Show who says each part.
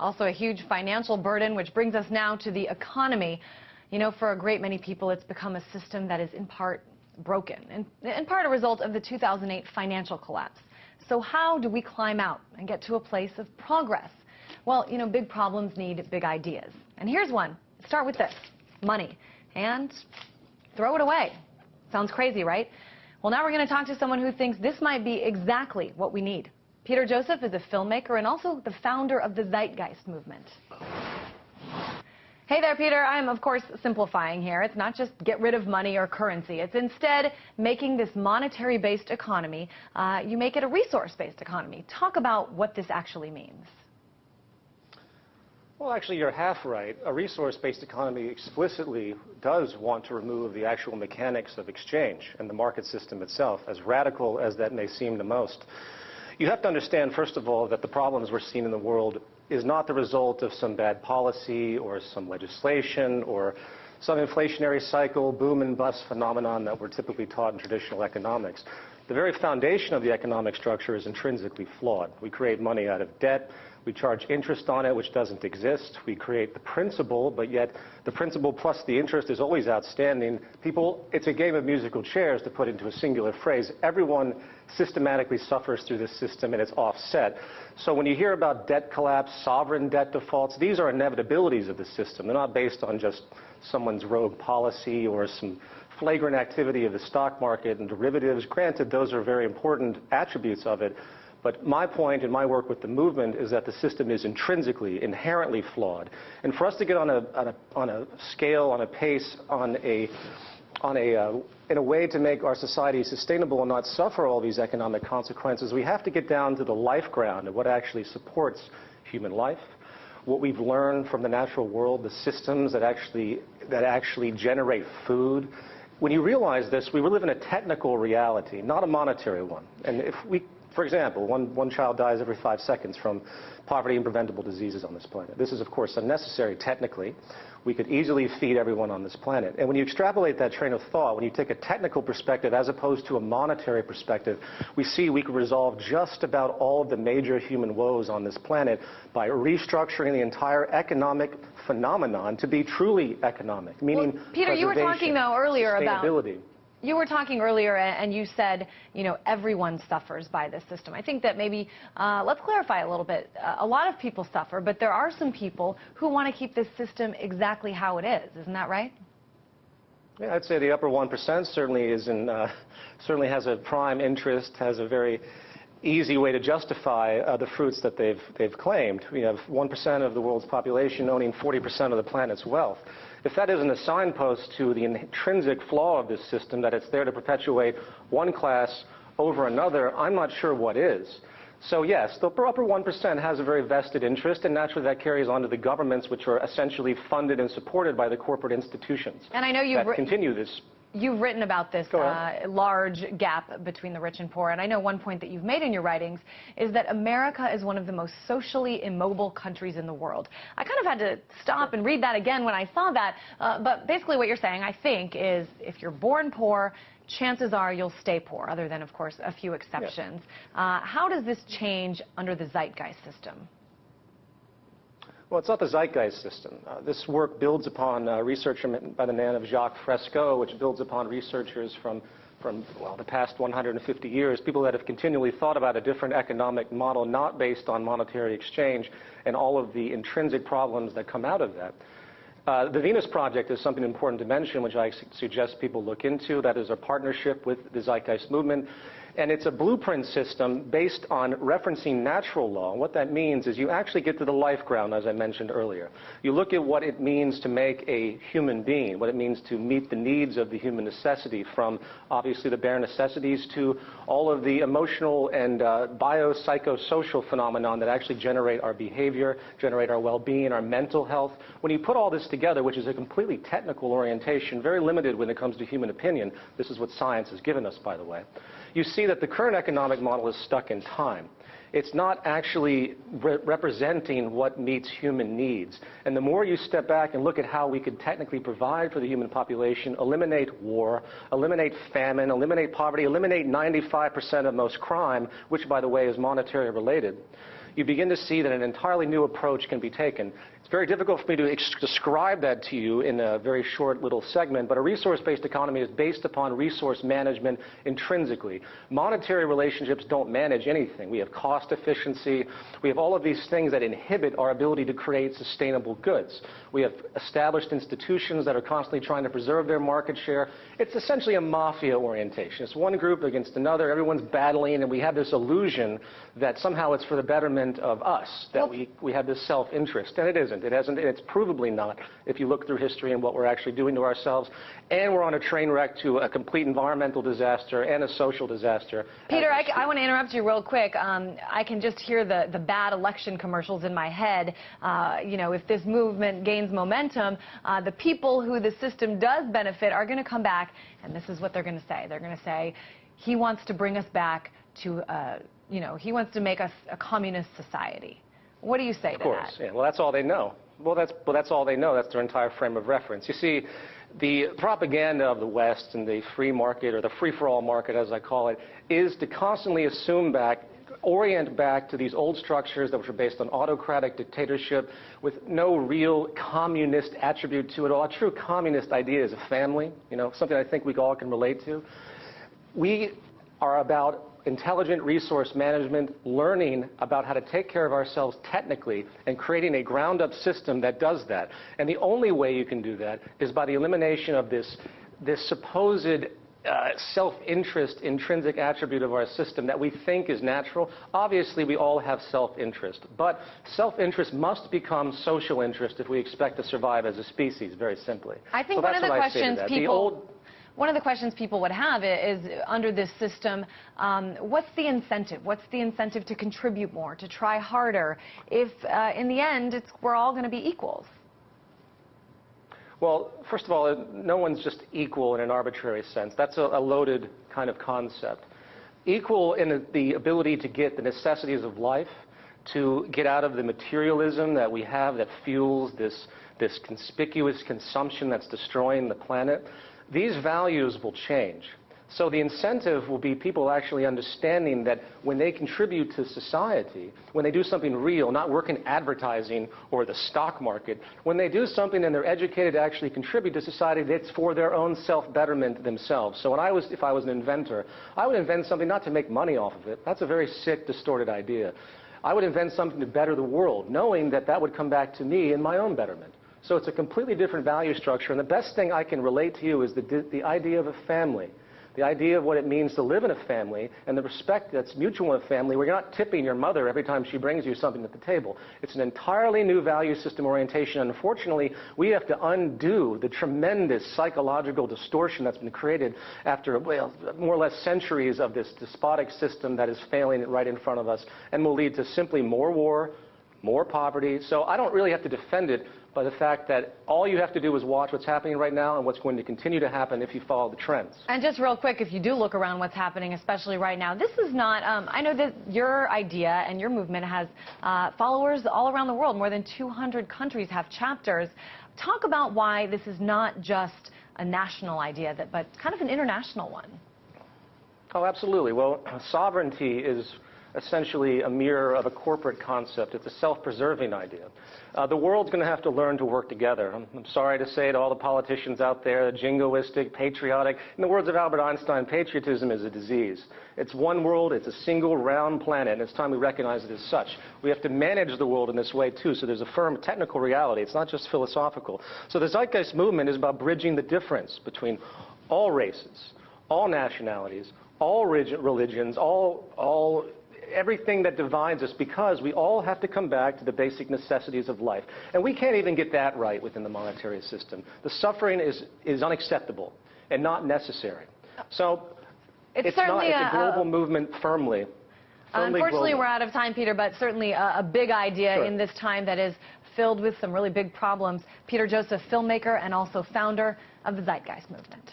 Speaker 1: Also a huge financial burden, which brings us now to the economy. You know, for a great many people, it's become a system that is in part broken, and in part a result of the 2008 financial collapse. So how do we climb out and get to a place of progress? Well, you know, big problems need big ideas. And here's one. Start with this, money, and throw it away. Sounds crazy, right? Well, now we're going to talk to someone who thinks this might be exactly what we need. Peter Joseph is a filmmaker and also the founder of the Zeitgeist movement. Hey there, Peter. I'm, of course, simplifying here. It's not just get rid of money or currency. It's instead making this monetary-based economy, uh, you make it a resource-based economy. Talk about what this actually means.
Speaker 2: Well, actually, you're half right. A resource-based economy explicitly does want to remove the actual mechanics of exchange and the market system itself, as radical as that may seem to most. You have to understand, first of all, that the problems we're seeing in the world is not the result of some bad policy or some legislation or some inflationary cycle, boom and bust phenomenon that we're typically taught in traditional economics. The very foundation of the economic structure is intrinsically flawed. We create money out of debt. We charge interest on it, which doesn't exist. We create the principal, but yet the principal plus the interest is always outstanding. People, it's a game of musical chairs, to put into a singular phrase. Everyone systematically suffers through this system, and it's offset. So when you hear about debt collapse, sovereign debt defaults, these are inevitabilities of the system. They're not based on just someone's rogue policy or some flagrant activity of the stock market and derivatives. Granted, those are very important attributes of it, but my point in my work with the movement is that the system is intrinsically, inherently flawed. And for us to get on a, on a, on a scale, on a pace, on a, on a, uh, in a way to make our society sustainable and not suffer all these economic consequences, we have to get down to the life ground of what actually supports human life, what we've learned from the natural world, the systems that actually, that actually generate food. When you realize this, we live in a technical reality, not a monetary one. And if we for example, one, one child dies every five seconds from poverty and preventable diseases on this planet. This is, of course, unnecessary technically. We could easily feed everyone on this planet. And when you extrapolate that train of thought, when you take a technical perspective as opposed to a monetary perspective, we see we could resolve just about all of the major human woes on this planet by restructuring the entire economic phenomenon to be truly economic, meaning
Speaker 1: well, Peter, you were talking, though, earlier about you were talking earlier and you said, you know, everyone suffers by this system. I think that maybe, uh, let's clarify a little bit. Uh, a lot of people suffer, but there are some people who want to keep this system exactly how it is. Isn't that right?
Speaker 2: Yeah, I'd say the upper 1% certainly is in, uh, certainly has a prime interest, has a very easy way to justify uh, the fruits that they've, they've claimed. We have 1% of the world's population owning 40% of the planet's wealth. If that isn't a signpost to the intrinsic flaw of this system, that it's there to perpetuate one class over another, I'm not sure what is. So yes, the upper 1% has a very vested interest, and naturally that carries on to the governments, which are essentially funded and supported by the corporate institutions.
Speaker 1: And I know you've
Speaker 2: that continue this
Speaker 1: You've written about this uh, large gap between the rich and poor, and I know one point that you've made in your writings is that America is one of the most socially immobile countries in the world. I kind of had to stop and read that again when I saw that, uh, but basically what you're saying, I think, is if you're born poor, chances are you'll stay poor, other than, of course, a few exceptions. Uh, how does this change under the zeitgeist system?
Speaker 2: Well, it's not the zeitgeist system. Uh, this work builds upon uh, research by the name of Jacque Fresco, which builds upon researchers from, from well, the past 150 years, people that have continually thought about a different economic model not based on monetary exchange and all of the intrinsic problems that come out of that. Uh, the Venus Project is something important to mention, which I su suggest people look into. That is a partnership with the Zeitgeist Movement. And it's a blueprint system based on referencing natural law. What that means is you actually get to the life ground, as I mentioned earlier. You look at what it means to make a human being, what it means to meet the needs of the human necessity, from obviously the bare necessities to all of the emotional and uh, biopsychosocial phenomenon that actually generate our behavior, generate our well-being, our mental health. When you put all this together, which is a completely technical orientation, very limited when it comes to human opinion, this is what science has given us, by the way, you see that the current economic model is stuck in time. It's not actually re representing what meets human needs. And the more you step back and look at how we could technically provide for the human population, eliminate war, eliminate famine, eliminate poverty, eliminate 95% of most crime, which, by the way, is monetary related, you begin to see that an entirely new approach can be taken. It's very difficult for me to ex- describe that to you in a very short little segment, but a resource-based economy is based upon resource management intrinsically. Monetary relationships don't manage anything. We have cost efficiency. We have all of these things that inhibit our ability to create sustainable goods. We have established institutions that are constantly trying to preserve their market share. It's essentially a mafia orientation. It's one group against another. Everyone's battling, and we have this illusion that somehow it's for the betterment of us, that we, we have this self-interest. And it isn't. It hasn't. It's provably not if you look through history and what we're actually doing to ourselves. And we're on a train wreck to a complete environmental disaster and a social disaster.
Speaker 1: Peter,
Speaker 2: we
Speaker 1: I, want to interrupt you real quick. Um, I can just hear the, the bad election commercials in my head. Uh, you know, if this movement gains momentum, uh, the people who the system does benefit are going to come back, and this is what they're going to say. They're going to say, he wants to bring us back to, uh, you know, he wants to make us a communist society. What do you say
Speaker 2: Of course,
Speaker 1: that?
Speaker 2: yeah. Well, that's all they know. Well, that's well, that's all they know. That's their entire frame of reference. You see, the propaganda of the West and the free market, or the free-for-all market, as I call it, is to constantly assume back, orient back to these old structures that were based on autocratic dictatorship, with no real communist attribute to it all. A true communist idea is a family. You know, something I think we all can relate to. We are about intelligent resource management, learning about how to take care of ourselves technically, and creating a ground-up system that does that. And the only way you can do that is by the elimination of this, this supposed uh, self-interest intrinsic attribute of our system that we think is natural. Obviously, we all have self-interest, but self-interest must become social interest if we expect to survive as a species, very simply.
Speaker 1: I think
Speaker 2: So
Speaker 1: one of the
Speaker 2: what I say to
Speaker 1: questions
Speaker 2: that. The
Speaker 1: people
Speaker 2: old-
Speaker 1: one of the questions people would have is under this system, um, what's the incentive? What's the incentive to contribute more, to try harder, if uh, in the end we're all going to be equals?
Speaker 2: Well, first of all, no one's just equal in an arbitrary sense. That's a, a loaded kind of concept. Equal in the, the ability to get the necessities of life, to get out of the materialism that we have that fuels this, this conspicuous consumption that's destroying the planet. These values will change. So the incentive will be people actually understanding that when they contribute to society, when they do something real, not work in advertising or the stock market, when they do something and they're educated to actually contribute to society, that's for their own self-betterment themselves. So when I was, if I was an inventor, I would invent something not to make money off of it. That's a very sick, distorted idea. I would invent something to better the world, knowing that that would come back to me in my own betterment. So it's a completely different value structure. And the best thing I can relate to you is the, the idea of a family the idea of what it means to live in a family and the respect that's mutual in a family where you're not tipping your mother every time she brings you something at the table. It's an entirely new value system orientation. Unfortunately, we have to undo the tremendous psychological distortion that's been created after well, more or less centuries of this despotic system that is failing right in front of us and will lead to simply more war, more poverty. So I don't really have to defend it by the fact that all you have to do is watch what's happening right now and what's going to continue to happen if you follow the trends.
Speaker 1: And just real quick, if you do look around what's happening, especially right now, this is not, um, I know that your idea and your movement has uh, followers all around the world. More than 200 countries have chapters. Talk about why this is not just a national idea, that, but kind of an international one.
Speaker 2: Oh, absolutely. Well, sovereignty is essentially a mirror of a corporate concept. It's a self-preserving idea. Uh, the world's going to have to learn to work together. I'm, I'm, sorry to say to all the politicians out there, jingoistic, patriotic. In the words of Albert Einstein, patriotism is a disease. It's one world, it's a single round planet, and it's time we recognize it as such. We have to manage the world in this way, too, so there's a firm technical reality. It's not just philosophical. So the Zeitgeist movement is about bridging the difference between all races, all nationalities, all religions, all, all everything that divides us because we all have to come back to the basic necessities of life. And we can't even get that right within the monetary system. The suffering is, is unacceptable and not necessary. So
Speaker 1: it's,
Speaker 2: it's not, it's a
Speaker 1: a,
Speaker 2: global movement firmly. firmly
Speaker 1: Unfortunately,
Speaker 2: global.
Speaker 1: we're out of time, Peter, but certainly a, a big idea
Speaker 2: Sure.
Speaker 1: in this time that is filled with some really big problems. Peter Joseph, filmmaker and also founder of the Zeitgeist Movement.